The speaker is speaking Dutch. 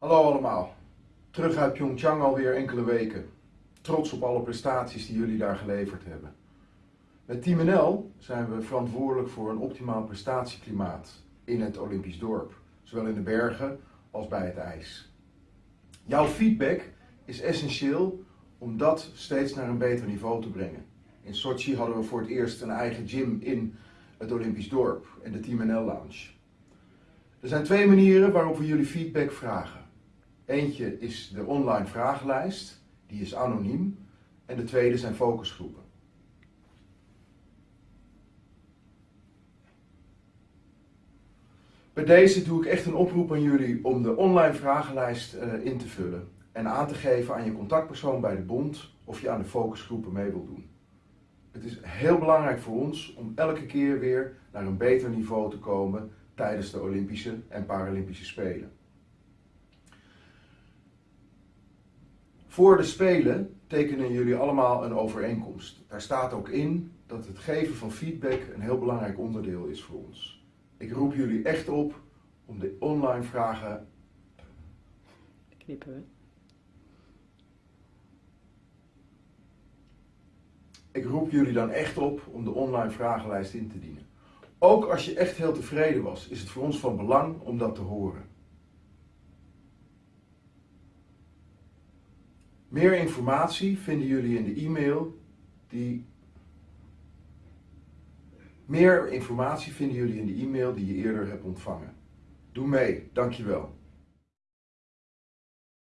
Hallo allemaal. Terug uit Pyeongchang alweer enkele weken. Trots op alle prestaties die jullie daar geleverd hebben. Met Team NL zijn we verantwoordelijk voor een optimaal prestatieklimaat in het Olympisch dorp. Zowel in de bergen als bij het ijs. Jouw feedback is essentieel om dat steeds naar een beter niveau te brengen. In Sochi hadden we voor het eerst een eigen gym in het Olympisch dorp en de Team NL Lounge. Er zijn twee manieren waarop we jullie feedback vragen. Eentje is de online vragenlijst, die is anoniem. En de tweede zijn focusgroepen. Bij deze doe ik echt een oproep aan jullie om de online vragenlijst uh, in te vullen en aan te geven aan je contactpersoon bij de bond of je aan de focusgroepen mee wilt doen. Het is heel belangrijk voor ons om elke keer weer naar een beter niveau te komen tijdens de Olympische en Paralympische Spelen. Voor de Spelen tekenen jullie allemaal een overeenkomst. Daar staat ook in dat het geven van feedback een heel belangrijk onderdeel is voor ons. Ik roep jullie echt op om de online vragen. Knippen we. Ik roep jullie dan echt op om de online vragenlijst in te dienen. Ook als je echt heel tevreden was, is het voor ons van belang om dat te horen. Meer informatie vinden jullie in de e-mail die. Meer informatie vinden jullie in de e-mail die je eerder hebt ontvangen. Doe mee, dankjewel.